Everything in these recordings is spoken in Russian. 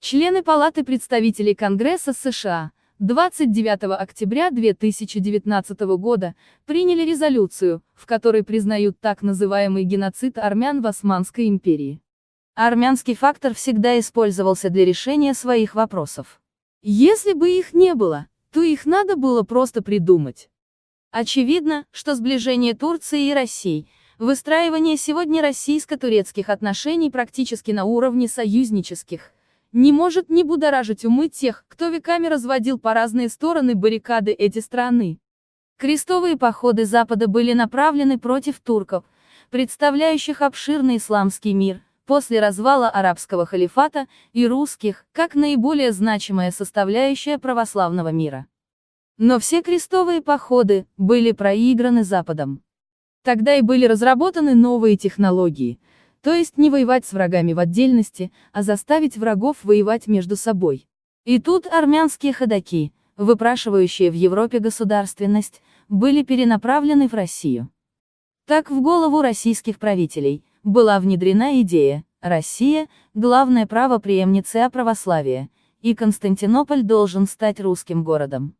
Члены Палаты представителей Конгресса США 29 октября 2019 года приняли резолюцию, в которой признают так называемый геноцид армян в Османской империи. Армянский фактор всегда использовался для решения своих вопросов. Если бы их не было, то их надо было просто придумать. Очевидно, что сближение Турции и России, выстраивание сегодня российско-турецких отношений практически на уровне союзнических, не может не будоражить умы тех, кто веками разводил по разные стороны баррикады эти страны. Крестовые походы Запада были направлены против турков, представляющих обширный исламский мир, после развала арабского халифата, и русских, как наиболее значимая составляющая православного мира. Но все крестовые походы были проиграны Западом. Тогда и были разработаны новые технологии, то есть не воевать с врагами в отдельности, а заставить врагов воевать между собой. И тут армянские ходаки, выпрашивающие в Европе государственность, были перенаправлены в Россию. Так в голову российских правителей была внедрена идея «Россия – главное право преемницы православия, и Константинополь должен стать русским городом».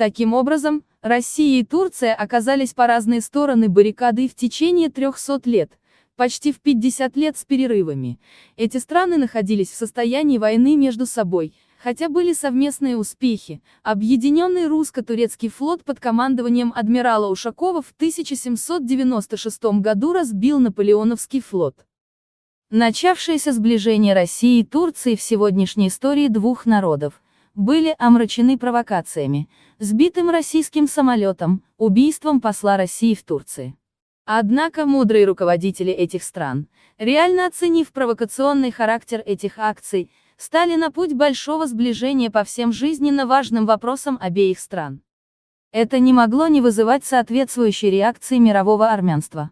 Таким образом, Россия и Турция оказались по разные стороны баррикады в течение 300 лет, почти в 50 лет с перерывами. Эти страны находились в состоянии войны между собой, хотя были совместные успехи. Объединенный русско-турецкий флот под командованием адмирала Ушакова в 1796 году разбил Наполеоновский флот. Начавшееся сближение России и Турции в сегодняшней истории двух народов – были омрачены провокациями, сбитым российским самолетом, убийством посла России в Турции. Однако мудрые руководители этих стран, реально оценив провокационный характер этих акций, стали на путь большого сближения по всем жизненно важным вопросам обеих стран. Это не могло не вызывать соответствующей реакции мирового армянства.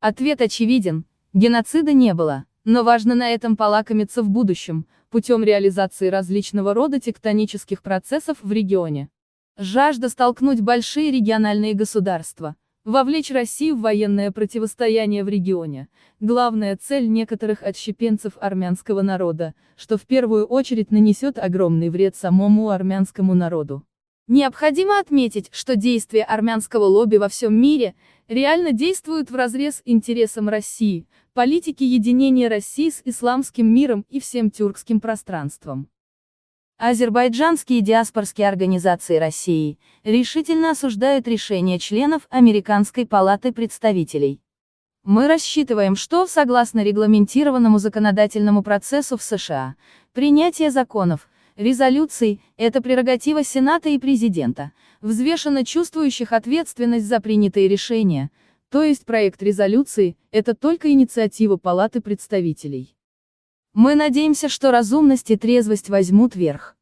Ответ очевиден, геноцида не было, но важно на этом полакомиться в будущем, путем реализации различного рода тектонических процессов в регионе. Жажда столкнуть большие региональные государства, вовлечь Россию в военное противостояние в регионе, главная цель некоторых отщепенцев армянского народа, что в первую очередь нанесет огромный вред самому армянскому народу. Необходимо отметить, что действия армянского лобби во всем мире реально действуют вразрез интересам России, политики единения России с исламским миром и всем тюркским пространством. Азербайджанские диаспорские организации России решительно осуждают решение членов Американской палаты представителей. Мы рассчитываем, что, согласно регламентированному законодательному процессу в США, принятие законов, резолюций – это прерогатива Сената и президента, взвешенно чувствующих ответственность за принятые решения, то есть проект резолюции – это только инициатива Палаты представителей. Мы надеемся, что разумность и трезвость возьмут верх.